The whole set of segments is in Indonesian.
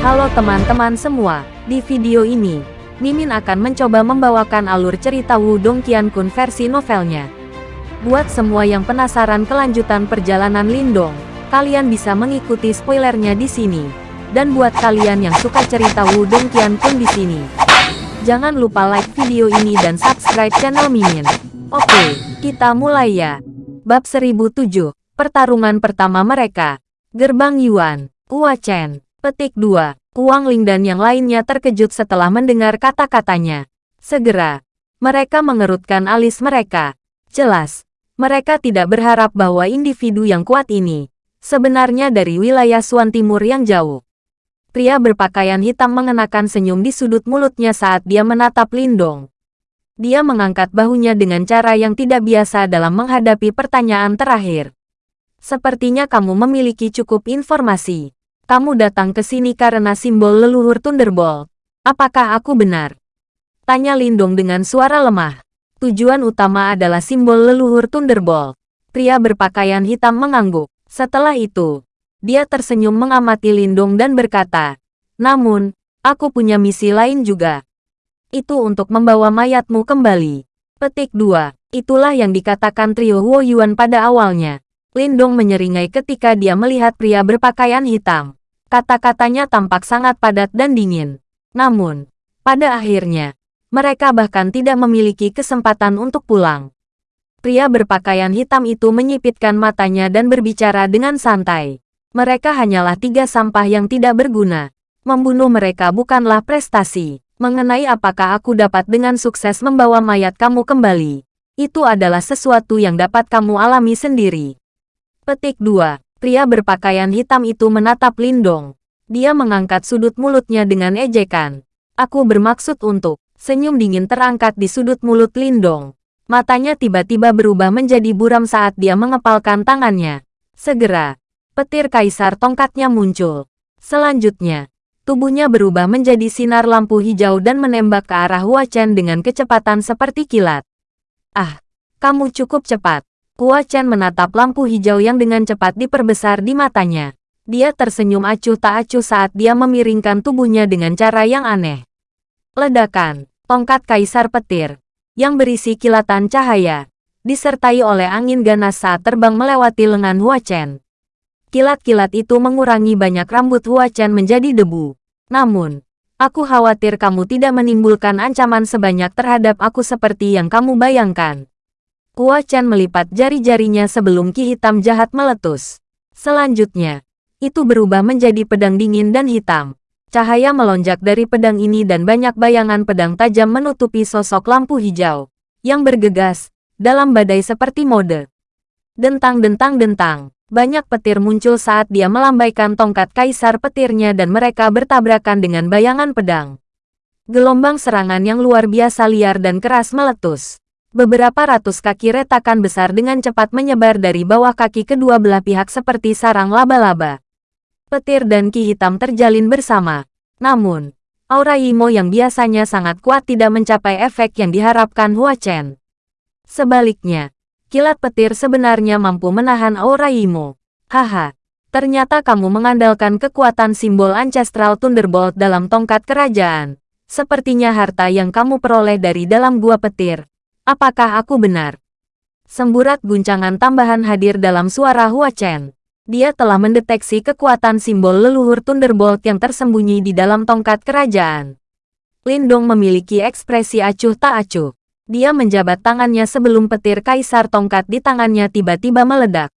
Halo teman-teman semua, di video ini, Mimin akan mencoba membawakan alur cerita Wudong Qiankun versi novelnya. Buat semua yang penasaran kelanjutan perjalanan Lindong, kalian bisa mengikuti spoilernya di sini. Dan buat kalian yang suka cerita Wudong Qiankun di sini, jangan lupa like video ini dan subscribe channel Mimin. Oke, kita mulai ya. Bab 1007, Pertarungan pertama mereka. Gerbang Yuan, Hua Chen, Petik 2. Kuang Ling dan yang lainnya terkejut setelah mendengar kata-katanya. Segera, mereka mengerutkan alis mereka. Jelas, mereka tidak berharap bahwa individu yang kuat ini sebenarnya dari wilayah Suan Timur yang jauh. Pria berpakaian hitam mengenakan senyum di sudut mulutnya saat dia menatap Lindong. Dia mengangkat bahunya dengan cara yang tidak biasa dalam menghadapi pertanyaan terakhir. Sepertinya kamu memiliki cukup informasi. Kamu datang ke sini karena simbol leluhur Thunderbolt. Apakah aku benar? Tanya Lindong dengan suara lemah. Tujuan utama adalah simbol leluhur Thunderbolt. Pria berpakaian hitam mengangguk. Setelah itu, dia tersenyum mengamati Lindong dan berkata, Namun, aku punya misi lain juga. Itu untuk membawa mayatmu kembali. Petik 2. Itulah yang dikatakan trio Huo Yuan pada awalnya. Lindong menyeringai ketika dia melihat pria berpakaian hitam. Kata-katanya tampak sangat padat dan dingin. Namun, pada akhirnya, mereka bahkan tidak memiliki kesempatan untuk pulang. Pria berpakaian hitam itu menyipitkan matanya dan berbicara dengan santai. Mereka hanyalah tiga sampah yang tidak berguna. Membunuh mereka bukanlah prestasi mengenai apakah aku dapat dengan sukses membawa mayat kamu kembali. Itu adalah sesuatu yang dapat kamu alami sendiri. Petik 2. Pria berpakaian hitam itu menatap Lindong. Dia mengangkat sudut mulutnya dengan ejekan. Aku bermaksud untuk. Senyum dingin terangkat di sudut mulut Lindong. Matanya tiba-tiba berubah menjadi buram saat dia mengepalkan tangannya. Segera, petir kaisar tongkatnya muncul. Selanjutnya, Tubuhnya berubah menjadi sinar lampu hijau dan menembak ke arah Hua Chen dengan kecepatan seperti kilat. Ah, kamu cukup cepat. Hua Chen menatap lampu hijau yang dengan cepat diperbesar di matanya. Dia tersenyum acuh tak acuh saat dia memiringkan tubuhnya dengan cara yang aneh. Ledakan, tongkat kaisar petir, yang berisi kilatan cahaya, disertai oleh angin ganas saat terbang melewati lengan Hua Chen. Kilat-kilat itu mengurangi banyak rambut Hua Chen menjadi debu. Namun, aku khawatir kamu tidak menimbulkan ancaman sebanyak terhadap aku seperti yang kamu bayangkan. Hua Chen melipat jari-jarinya sebelum ki hitam jahat meletus. Selanjutnya, itu berubah menjadi pedang dingin dan hitam. Cahaya melonjak dari pedang ini dan banyak bayangan pedang tajam menutupi sosok lampu hijau yang bergegas dalam badai seperti mode. Dentang-dentang-dentang. Banyak petir muncul saat dia melambaikan tongkat kaisar petirnya dan mereka bertabrakan dengan bayangan pedang. Gelombang serangan yang luar biasa liar dan keras meletus. Beberapa ratus kaki retakan besar dengan cepat menyebar dari bawah kaki kedua belah pihak seperti sarang laba-laba. Petir dan ki hitam terjalin bersama. Namun, aura Yimo yang biasanya sangat kuat tidak mencapai efek yang diharapkan Hua Chen. Sebaliknya, kilat petir sebenarnya mampu menahan aura Imo. Haha, ternyata kamu mengandalkan kekuatan simbol Ancestral Thunderbolt dalam tongkat kerajaan. Sepertinya harta yang kamu peroleh dari dalam gua petir. Apakah aku benar? Semburat guncangan tambahan hadir dalam suara Hua Chen. Dia telah mendeteksi kekuatan simbol leluhur Thunderbolt yang tersembunyi di dalam tongkat kerajaan. Lindong memiliki ekspresi acuh tak acuh. Dia menjabat tangannya sebelum petir kaisar tongkat di tangannya tiba-tiba meledak.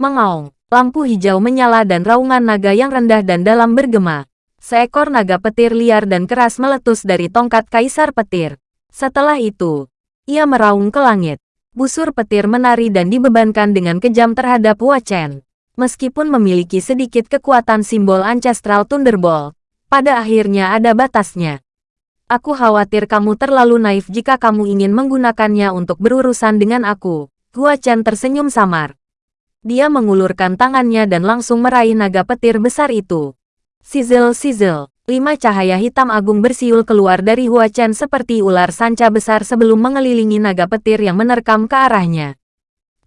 Mengaung, lampu hijau menyala dan raungan naga yang rendah dan dalam bergema. Seekor naga petir liar dan keras meletus dari tongkat kaisar petir. Setelah itu, ia meraung ke langit. Busur petir menari dan dibebankan dengan kejam terhadap Hua Chen. Meskipun memiliki sedikit kekuatan simbol Ancestral Thunderbolt, pada akhirnya ada batasnya. Aku khawatir kamu terlalu naif jika kamu ingin menggunakannya untuk berurusan dengan aku. Gua Chen tersenyum samar. Dia mengulurkan tangannya dan langsung meraih naga petir besar itu. Sizzle sizzle, lima cahaya hitam agung bersiul keluar dari Hua Chen seperti ular sanca besar sebelum mengelilingi naga petir yang menerkam ke arahnya.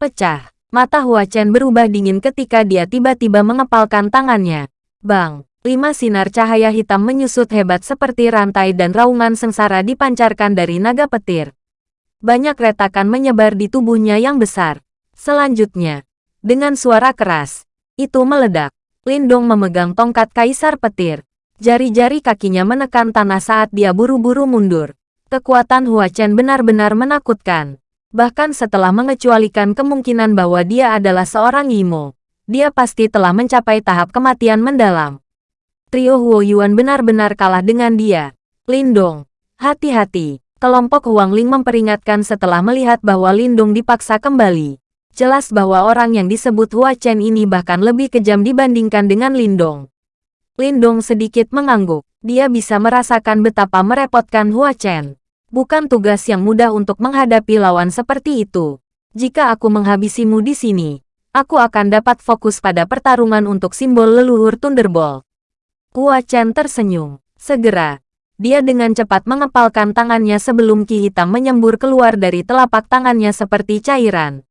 Pecah, mata Hua Chen berubah dingin ketika dia tiba-tiba mengepalkan tangannya. Bang, Lima sinar cahaya hitam menyusut hebat seperti rantai dan raungan sengsara dipancarkan dari naga petir. Banyak retakan menyebar di tubuhnya yang besar. Selanjutnya, dengan suara keras, itu meledak. Lindong memegang tongkat kaisar petir. Jari-jari kakinya menekan tanah saat dia buru-buru mundur. Kekuatan Hua Chen benar-benar menakutkan. Bahkan setelah mengecualikan kemungkinan bahwa dia adalah seorang Yimo, dia pasti telah mencapai tahap kematian mendalam. Trio Huo Yuan benar-benar kalah dengan dia. Lindong, hati-hati. Kelompok Huang Ling memperingatkan setelah melihat bahwa Lindong dipaksa kembali. Jelas bahwa orang yang disebut Hua Chen ini bahkan lebih kejam dibandingkan dengan Lindong. Lindong sedikit mengangguk. Dia bisa merasakan betapa merepotkan Hua Chen. Bukan tugas yang mudah untuk menghadapi lawan seperti itu. Jika aku menghabisimu di sini, aku akan dapat fokus pada pertarungan untuk simbol leluhur Thunderbolt. Hua Chen tersenyum. Segera, dia dengan cepat mengepalkan tangannya sebelum ki hitam menyembur keluar dari telapak tangannya seperti cairan.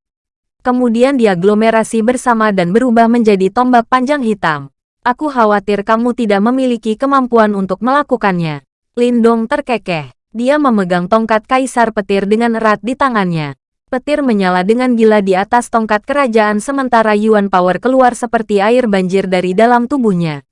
Kemudian dia aglomerasi bersama dan berubah menjadi tombak panjang hitam. Aku khawatir kamu tidak memiliki kemampuan untuk melakukannya. Lindong terkekeh. Dia memegang tongkat kaisar petir dengan erat di tangannya. Petir menyala dengan gila di atas tongkat kerajaan sementara Yuan Power keluar seperti air banjir dari dalam tubuhnya.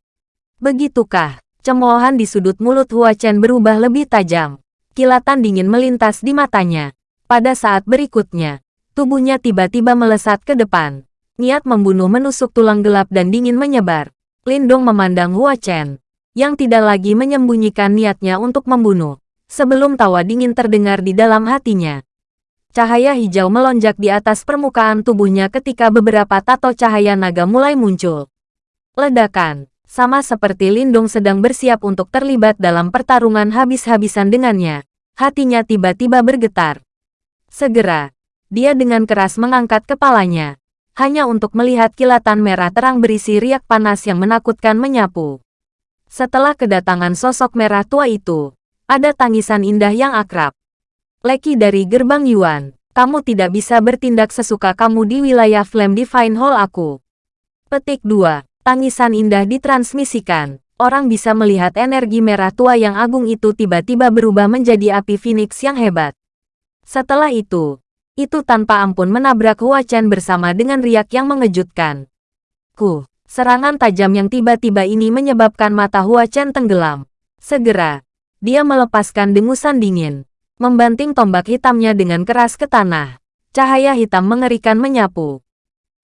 Begitukah? Cemoohan di sudut mulut Hua Chen berubah lebih tajam. Kilatan dingin melintas di matanya. Pada saat berikutnya, tubuhnya tiba-tiba melesat ke depan. Niat membunuh menusuk tulang gelap dan dingin menyebar. Lindong memandang Hua Chen, yang tidak lagi menyembunyikan niatnya untuk membunuh. Sebelum tawa dingin terdengar di dalam hatinya. Cahaya hijau melonjak di atas permukaan tubuhnya ketika beberapa tato cahaya naga mulai muncul. Ledakan sama seperti Lindung sedang bersiap untuk terlibat dalam pertarungan habis-habisan dengannya. Hatinya tiba-tiba bergetar. Segera, dia dengan keras mengangkat kepalanya, hanya untuk melihat kilatan merah terang berisi riak panas yang menakutkan menyapu. Setelah kedatangan sosok merah tua itu, ada tangisan indah yang akrab. Leki dari gerbang Yuan, kamu tidak bisa bertindak sesuka kamu di wilayah Flame Divine Hall aku. Petik 2. Tangisan indah ditransmisikan. Orang bisa melihat energi merah tua yang agung itu tiba-tiba berubah menjadi api Phoenix yang hebat. Setelah itu, itu tanpa ampun menabrak Hua Chen bersama dengan riak yang mengejutkan. Ku, serangan tajam yang tiba-tiba ini menyebabkan mata Hua Chen tenggelam. Segera, dia melepaskan dengusan dingin, membanting tombak hitamnya dengan keras ke tanah. Cahaya hitam mengerikan menyapu.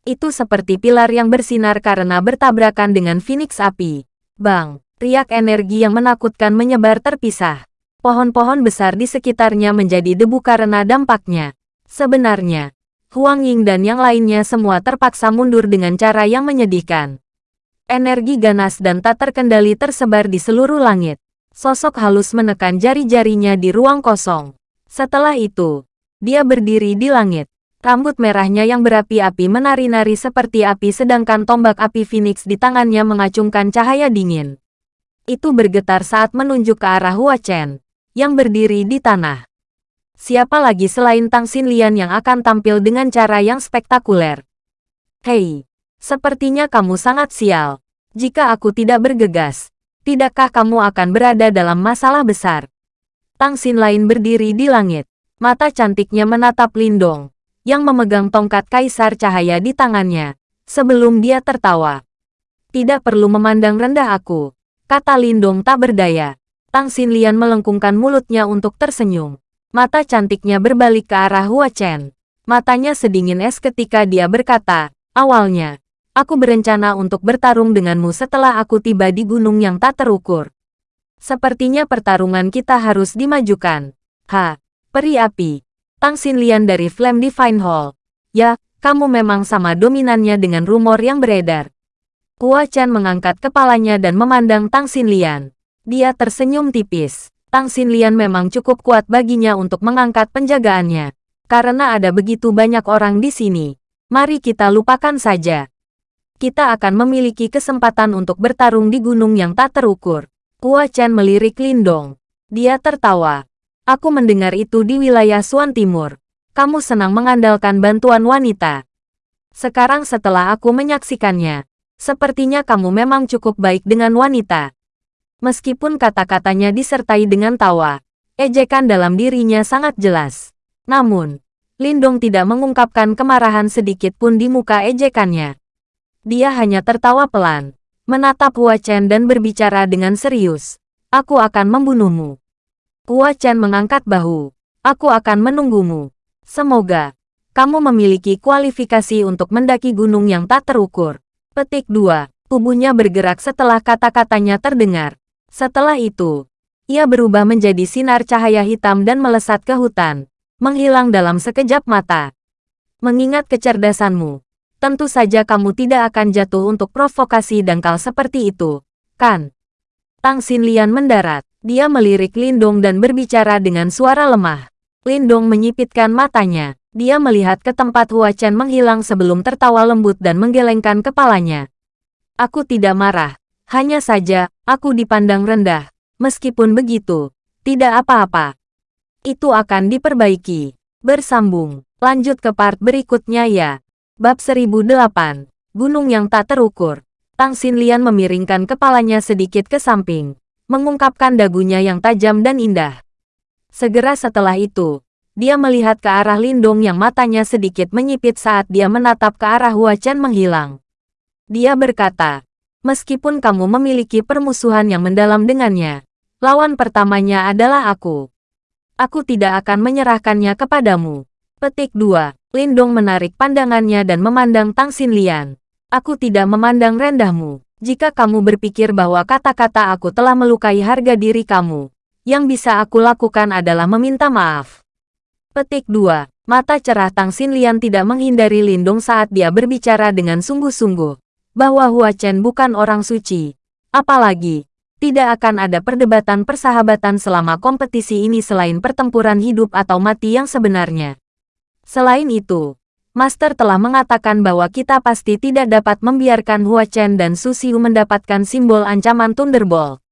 Itu seperti pilar yang bersinar karena bertabrakan dengan Phoenix api. Bang, riak energi yang menakutkan menyebar terpisah. Pohon-pohon besar di sekitarnya menjadi debu karena dampaknya. Sebenarnya, Huang Ying dan yang lainnya semua terpaksa mundur dengan cara yang menyedihkan. Energi ganas dan tak terkendali tersebar di seluruh langit. Sosok halus menekan jari-jarinya di ruang kosong. Setelah itu, dia berdiri di langit. Rambut merahnya yang berapi-api menari-nari seperti api sedangkan tombak api Phoenix di tangannya mengacungkan cahaya dingin. Itu bergetar saat menunjuk ke arah Hua Chen, yang berdiri di tanah. Siapa lagi selain Tang Xinlian yang akan tampil dengan cara yang spektakuler? Hei, sepertinya kamu sangat sial. Jika aku tidak bergegas, tidakkah kamu akan berada dalam masalah besar? Tang Xin lain berdiri di langit. Mata cantiknya menatap Lindong yang memegang tongkat kaisar cahaya di tangannya, sebelum dia tertawa. Tidak perlu memandang rendah aku, kata Lindong tak berdaya. Tang Xinlian melengkungkan mulutnya untuk tersenyum. Mata cantiknya berbalik ke arah Hua Chen. Matanya sedingin es ketika dia berkata, awalnya, aku berencana untuk bertarung denganmu setelah aku tiba di gunung yang tak terukur. Sepertinya pertarungan kita harus dimajukan. Ha, peri api, Tang Xinlian dari Flame Divine Hall. Ya, kamu memang sama dominannya dengan rumor yang beredar. Hua Chen mengangkat kepalanya dan memandang Tang Xinlian. Dia tersenyum tipis. Tang Xinlian memang cukup kuat baginya untuk mengangkat penjagaannya. Karena ada begitu banyak orang di sini. Mari kita lupakan saja. Kita akan memiliki kesempatan untuk bertarung di gunung yang tak terukur. Hua Chen melirik Lindong. Dia tertawa. Aku mendengar itu di wilayah Suan Timur. Kamu senang mengandalkan bantuan wanita. Sekarang setelah aku menyaksikannya, Sepertinya kamu memang cukup baik dengan wanita. Meskipun kata-katanya disertai dengan tawa, ejekan dalam dirinya sangat jelas. Namun, Lindong tidak mengungkapkan kemarahan sedikit pun di muka ejekannya. Dia hanya tertawa pelan, menatap Hua Chen dan berbicara dengan serius. Aku akan membunuhmu. Hua Chen mengangkat bahu. Aku akan menunggumu. Semoga kamu memiliki kualifikasi untuk mendaki gunung yang tak terukur. Petik 2. Tubuhnya bergerak setelah kata-katanya terdengar. Setelah itu, ia berubah menjadi sinar cahaya hitam dan melesat ke hutan, menghilang dalam sekejap mata. Mengingat kecerdasanmu, tentu saja kamu tidak akan jatuh untuk provokasi dangkal seperti itu, kan? Tang Xinlian mendarat. Dia melirik Lindong dan berbicara dengan suara lemah. Lindong menyipitkan matanya. Dia melihat ke tempat Hua Chen menghilang sebelum tertawa lembut dan menggelengkan kepalanya. Aku tidak marah. Hanya saja, aku dipandang rendah. Meskipun begitu, tidak apa-apa. Itu akan diperbaiki. Bersambung. Lanjut ke part berikutnya ya. Bab 1008. Gunung yang tak terukur. Tang Xinlian memiringkan kepalanya sedikit ke samping. Mengungkapkan dagunya yang tajam dan indah. Segera setelah itu, dia melihat ke arah Lindong yang matanya sedikit menyipit saat dia menatap ke arah Hua Chen menghilang. Dia berkata, meskipun kamu memiliki permusuhan yang mendalam dengannya, lawan pertamanya adalah aku. Aku tidak akan menyerahkannya kepadamu. Petik 2. Lindong menarik pandangannya dan memandang Tang Xinlian. Aku tidak memandang rendahmu. Jika kamu berpikir bahwa kata-kata aku telah melukai harga diri kamu, yang bisa aku lakukan adalah meminta maaf. Petik 2. Mata cerah Tang Xinlian tidak menghindari Lindong saat dia berbicara dengan sungguh-sungguh. Bahwa Hua Chen bukan orang suci. Apalagi, tidak akan ada perdebatan persahabatan selama kompetisi ini selain pertempuran hidup atau mati yang sebenarnya. Selain itu, Master telah mengatakan bahwa kita pasti tidak dapat membiarkan Hua Chen dan Su Xiu mendapatkan simbol ancaman Thunderbolt.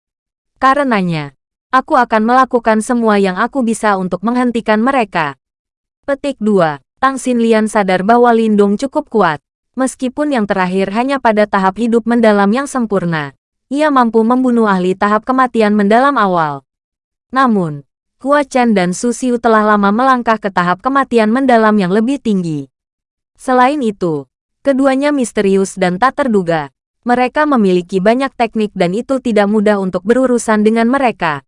Karenanya, Aku akan melakukan semua yang aku bisa untuk menghentikan mereka. Petik 2. Tang Xinlian sadar bahwa Lindung cukup kuat. Meskipun yang terakhir hanya pada tahap hidup mendalam yang sempurna, ia mampu membunuh ahli tahap kematian mendalam awal. Namun, Hua Chen dan Su Xiu telah lama melangkah ke tahap kematian mendalam yang lebih tinggi. Selain itu, keduanya misterius dan tak terduga. Mereka memiliki banyak teknik dan itu tidak mudah untuk berurusan dengan mereka.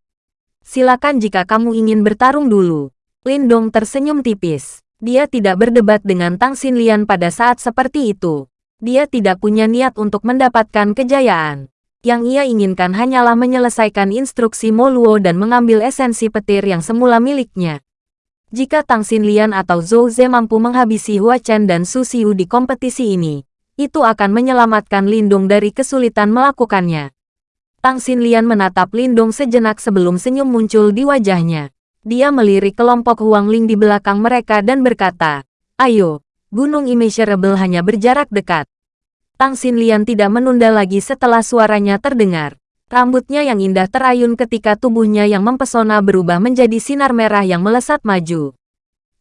Silakan jika kamu ingin bertarung dulu. Lindong tersenyum tipis. Dia tidak berdebat dengan Tang Xinlian pada saat seperti itu. Dia tidak punya niat untuk mendapatkan kejayaan. Yang ia inginkan hanyalah menyelesaikan instruksi Moluo dan mengambil esensi petir yang semula miliknya. Jika Tang Xinlian atau Zhou Ze mampu menghabisi Hua Chen dan Su Xiu di kompetisi ini, itu akan menyelamatkan Lindung dari kesulitan melakukannya. Tang Xinlian menatap Lindong sejenak sebelum senyum muncul di wajahnya. Dia melirik kelompok Huang Ling di belakang mereka dan berkata, Ayo, Gunung Immeasurable hanya berjarak dekat. Tang Xinlian tidak menunda lagi setelah suaranya terdengar. Rambutnya yang indah terayun ketika tubuhnya yang mempesona berubah menjadi sinar merah yang melesat maju.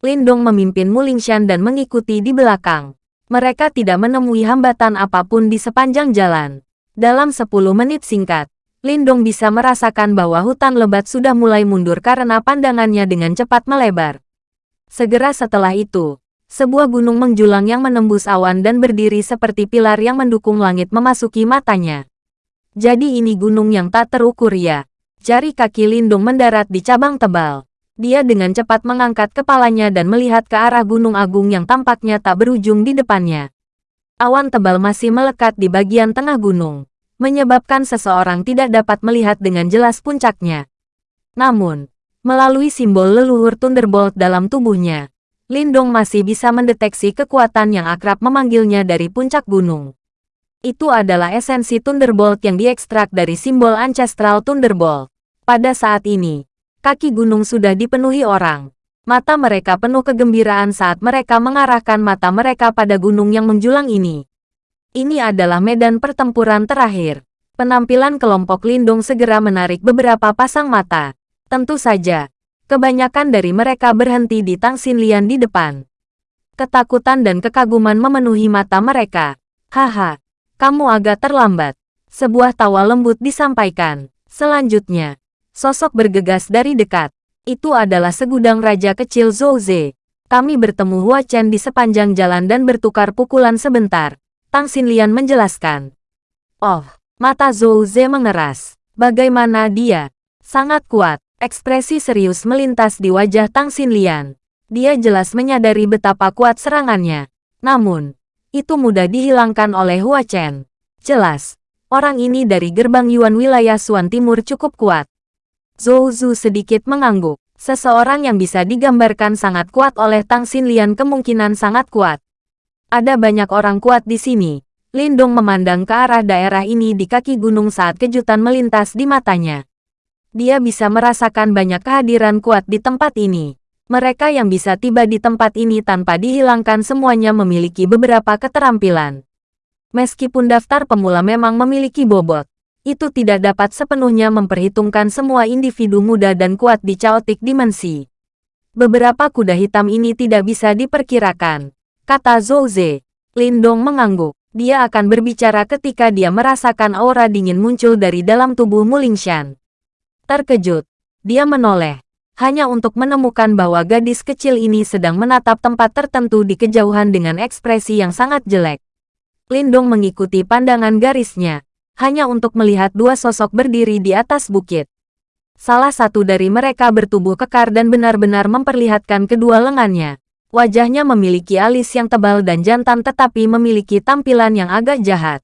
Lindong memimpin Mulingshan dan mengikuti di belakang. Mereka tidak menemui hambatan apa pun di sepanjang jalan. Dalam 10 menit singkat, Lindong bisa merasakan bahwa hutan lebat sudah mulai mundur karena pandangannya dengan cepat melebar. Segera setelah itu, sebuah gunung menjulang yang menembus awan dan berdiri seperti pilar yang mendukung langit memasuki matanya. Jadi ini gunung yang tak terukur ya. Jari kaki Lindung mendarat di cabang tebal. Dia dengan cepat mengangkat kepalanya dan melihat ke arah gunung agung yang tampaknya tak berujung di depannya. Awan tebal masih melekat di bagian tengah gunung menyebabkan seseorang tidak dapat melihat dengan jelas puncaknya. Namun, melalui simbol leluhur Thunderbolt dalam tubuhnya, Lindong masih bisa mendeteksi kekuatan yang akrab memanggilnya dari puncak gunung. Itu adalah esensi Thunderbolt yang diekstrak dari simbol Ancestral Thunderbolt. Pada saat ini, kaki gunung sudah dipenuhi orang. Mata mereka penuh kegembiraan saat mereka mengarahkan mata mereka pada gunung yang menjulang ini. Ini adalah medan pertempuran terakhir. Penampilan kelompok Lindung segera menarik beberapa pasang mata. Tentu saja, kebanyakan dari mereka berhenti di Tang Xinlian di depan. Ketakutan dan kekaguman memenuhi mata mereka. Haha, Kamu agak terlambat. Sebuah tawa lembut disampaikan. Selanjutnya, sosok bergegas dari dekat. Itu adalah segudang raja kecil Zouze. Kami bertemu Hua Chen di sepanjang jalan dan bertukar pukulan sebentar. Tang Xinlian menjelaskan. Oh, mata Zouze mengeras. Bagaimana dia? Sangat kuat. Ekspresi serius melintas di wajah Tang Xinlian. Dia jelas menyadari betapa kuat serangannya. Namun, itu mudah dihilangkan oleh Hua Chen. Jelas, orang ini dari gerbang Yuan wilayah Suan Timur cukup kuat. Zhou Zu sedikit mengangguk. Seseorang yang bisa digambarkan sangat kuat oleh Tang Xinlian kemungkinan sangat kuat. Ada banyak orang kuat di sini. Lindong memandang ke arah daerah ini di kaki gunung saat kejutan melintas di matanya. Dia bisa merasakan banyak kehadiran kuat di tempat ini. Mereka yang bisa tiba di tempat ini tanpa dihilangkan semuanya memiliki beberapa keterampilan. Meskipun daftar pemula memang memiliki bobot, itu tidak dapat sepenuhnya memperhitungkan semua individu muda dan kuat di chaotic dimensi. Beberapa kuda hitam ini tidak bisa diperkirakan, kata Zouze. Lindong mengangguk. Dia akan berbicara ketika dia merasakan aura dingin muncul dari dalam tubuh Mulingshan. Terkejut, dia menoleh, hanya untuk menemukan bahwa gadis kecil ini sedang menatap tempat tertentu di kejauhan dengan ekspresi yang sangat jelek. Lindong mengikuti pandangan garisnya, hanya untuk melihat dua sosok berdiri di atas bukit. Salah satu dari mereka bertubuh kekar dan benar-benar memperlihatkan kedua lengannya. Wajahnya memiliki alis yang tebal dan jantan tetapi memiliki tampilan yang agak jahat.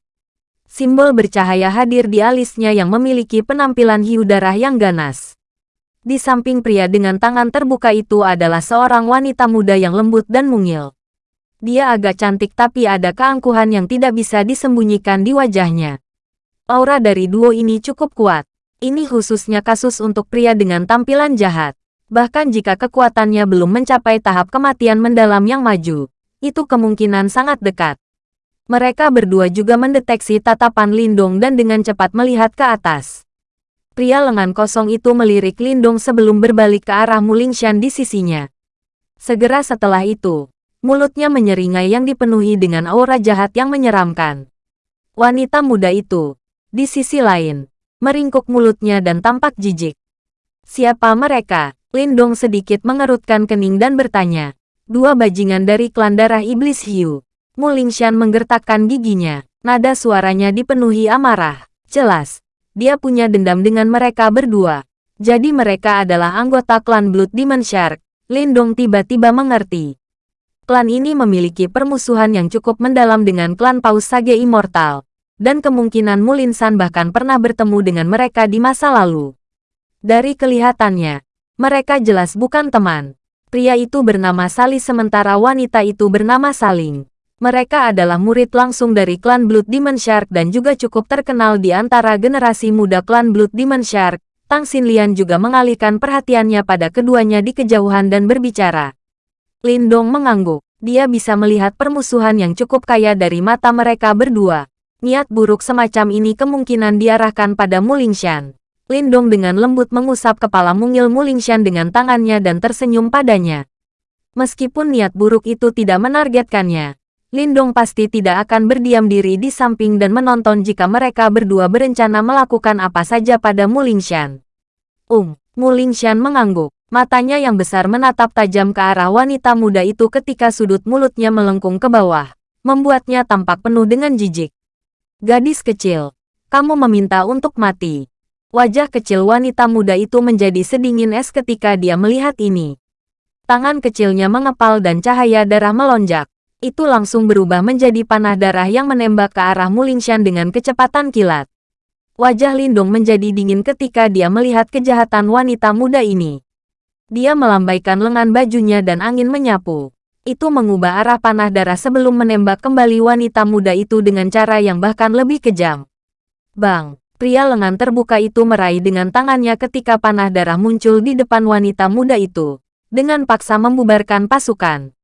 Simbol bercahaya hadir di alisnya yang memiliki penampilan hiu darah yang ganas. Di samping pria dengan tangan terbuka itu adalah seorang wanita muda yang lembut dan mungil. Dia agak cantik tapi ada keangkuhan yang tidak bisa disembunyikan di wajahnya. Aura dari duo ini cukup kuat. Ini khususnya kasus untuk pria dengan tampilan jahat. Bahkan jika kekuatannya belum mencapai tahap kematian mendalam yang maju, itu kemungkinan sangat dekat. Mereka berdua juga mendeteksi tatapan Lindong dan dengan cepat melihat ke atas. Pria lengan kosong itu melirik Lindong sebelum berbalik ke arah Mulingshan di sisinya. Segera setelah itu, Mulutnya menyeringai yang dipenuhi dengan aura jahat yang menyeramkan. Wanita muda itu, di sisi lain, meringkuk mulutnya dan tampak jijik. Siapa mereka? Lindong sedikit mengerutkan kening dan bertanya. Dua bajingan dari klan darah iblis hiu. Mulingshan menggertakkan giginya. Nada suaranya dipenuhi amarah. Jelas, dia punya dendam dengan mereka berdua. Jadi mereka adalah anggota klan Blood Demon Shark. Lindong tiba-tiba mengerti klan ini memiliki permusuhan yang cukup mendalam dengan klan Paus Sage Immortal, dan kemungkinan Mulinsan bahkan pernah bertemu dengan mereka di masa lalu. Dari kelihatannya, mereka jelas bukan teman. Pria itu bernama Sali sementara wanita itu bernama Saling. Mereka adalah murid langsung dari klan Blood Demon Shark dan juga cukup terkenal di antara generasi muda klan Blood Demon Shark. Tang Xinlian juga mengalihkan perhatiannya pada keduanya di kejauhan dan berbicara. Lindong mengangguk. Dia bisa melihat permusuhan yang cukup kaya dari mata mereka berdua. Niat buruk semacam ini kemungkinan diarahkan pada Mulingshan. Lindong dengan lembut mengusap kepala mungil Mulingshan dengan tangannya dan tersenyum padanya. Meskipun niat buruk itu tidak menargetkannya, Lindong pasti tidak akan berdiam diri di samping dan menonton jika mereka berdua berencana melakukan apa saja pada Mulingshan. Um, Mulingshan mengangguk. Matanya yang besar menatap tajam ke arah wanita muda itu ketika sudut mulutnya melengkung ke bawah, membuatnya tampak penuh dengan jijik. Gadis kecil, kamu meminta untuk mati. Wajah kecil wanita muda itu menjadi sedingin es ketika dia melihat ini. Tangan kecilnya mengepal dan cahaya darah melonjak. Itu langsung berubah menjadi panah darah yang menembak ke arah Mulingshan dengan kecepatan kilat. Wajah Lindung menjadi dingin ketika dia melihat kejahatan wanita muda ini. Dia melambaikan lengan bajunya dan angin menyapu. Itu mengubah arah panah darah sebelum menembak kembali wanita muda itu dengan cara yang bahkan lebih kejam. Bang, pria lengan terbuka itu meraih dengan tangannya ketika panah darah muncul di depan wanita muda itu, dengan paksa membubarkan pasukan.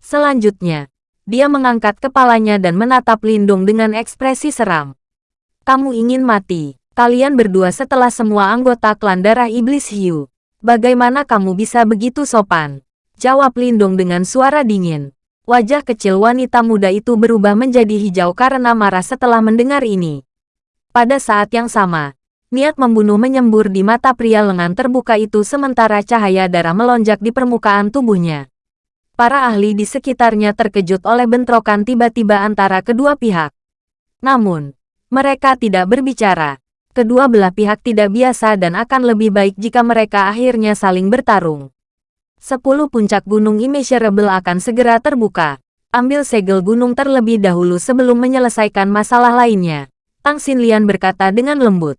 Selanjutnya, dia mengangkat kepalanya dan menatap Lindung dengan ekspresi seram. Kamu ingin mati, kalian berdua setelah semua anggota klan darah iblis hiu. Bagaimana kamu bisa begitu sopan? Jawab Lindung dengan suara dingin. Wajah kecil wanita muda itu berubah menjadi hijau karena marah setelah mendengar ini. Pada saat yang sama, niat membunuh menyembur di mata pria lengan terbuka itu sementara cahaya darah melonjak di permukaan tubuhnya. Para ahli di sekitarnya terkejut oleh bentrokan tiba-tiba antara kedua pihak. Namun, mereka tidak berbicara. Kedua belah pihak tidak biasa dan akan lebih baik jika mereka akhirnya saling bertarung. Sepuluh puncak gunung immeasurable akan segera terbuka. Ambil segel gunung terlebih dahulu sebelum menyelesaikan masalah lainnya. Tang Xinlian berkata dengan lembut.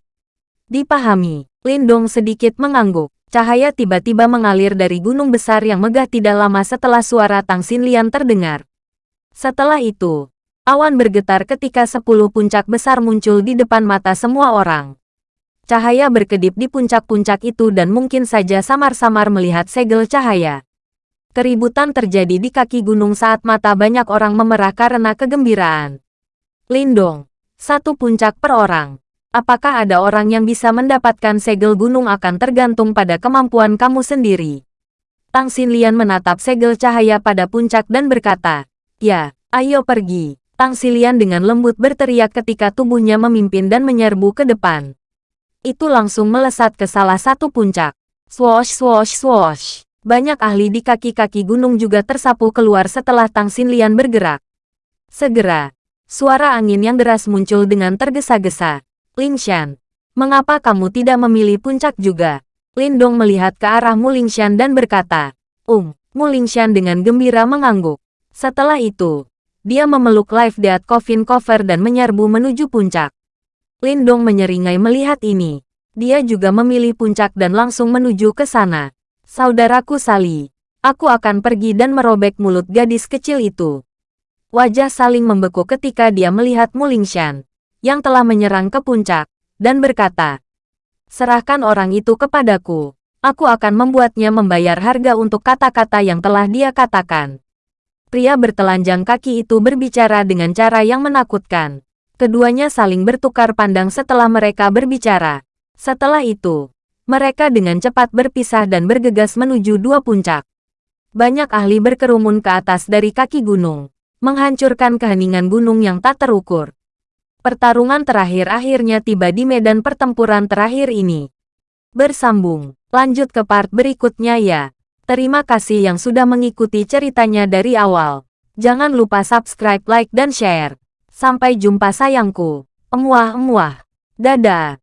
Dipahami, Lindong sedikit mengangguk. Cahaya tiba-tiba mengalir dari gunung besar yang megah tidak lama setelah suara Tang Xinlian terdengar. Setelah itu, awan bergetar ketika sepuluh puncak besar muncul di depan mata semua orang. Cahaya berkedip di puncak-puncak itu dan mungkin saja samar-samar melihat segel cahaya. Keributan terjadi di kaki gunung saat mata banyak orang memerah karena kegembiraan. Lindong, satu puncak per orang. Apakah ada orang yang bisa mendapatkan segel gunung akan tergantung pada kemampuan kamu sendiri. Tang Xinlian menatap segel cahaya pada puncak dan berkata, Ya, ayo pergi. Tang Xinlian dengan lembut berteriak ketika tubuhnya memimpin dan menyerbu ke depan itu langsung melesat ke salah satu puncak. Swoosh swoosh swoosh. Banyak ahli di kaki-kaki gunung juga tersapu keluar setelah Tang Xinlian bergerak. Segera, suara angin yang deras muncul dengan tergesa-gesa. Lingshan, mengapa kamu tidak memilih puncak juga? Lindong melihat ke arah Mulingshan dan berkata, Um, Mulingshan dengan gembira mengangguk. Setelah itu, dia memeluk Life Death Coffin Cover dan menyerbu menuju puncak. Lindong menyeringai melihat ini. Dia juga memilih puncak dan langsung menuju ke sana. Saudaraku Sali, aku akan pergi dan merobek mulut gadis kecil itu. Wajah saling membeku ketika dia melihat Mulingshan, yang telah menyerang ke puncak, dan berkata, Serahkan orang itu kepadaku. Aku akan membuatnya membayar harga untuk kata-kata yang telah dia katakan. Pria bertelanjang kaki itu berbicara dengan cara yang menakutkan. Keduanya saling bertukar pandang setelah mereka berbicara. Setelah itu, mereka dengan cepat berpisah dan bergegas menuju dua puncak. Banyak ahli berkerumun ke atas dari kaki gunung, menghancurkan keheningan gunung yang tak terukur. Pertarungan terakhir akhirnya tiba di medan pertempuran terakhir ini. Bersambung, lanjut ke part berikutnya ya. Terima kasih yang sudah mengikuti ceritanya dari awal. Jangan lupa subscribe, like, dan share. Sampai jumpa sayangku. Emuah-emuah. Dadah.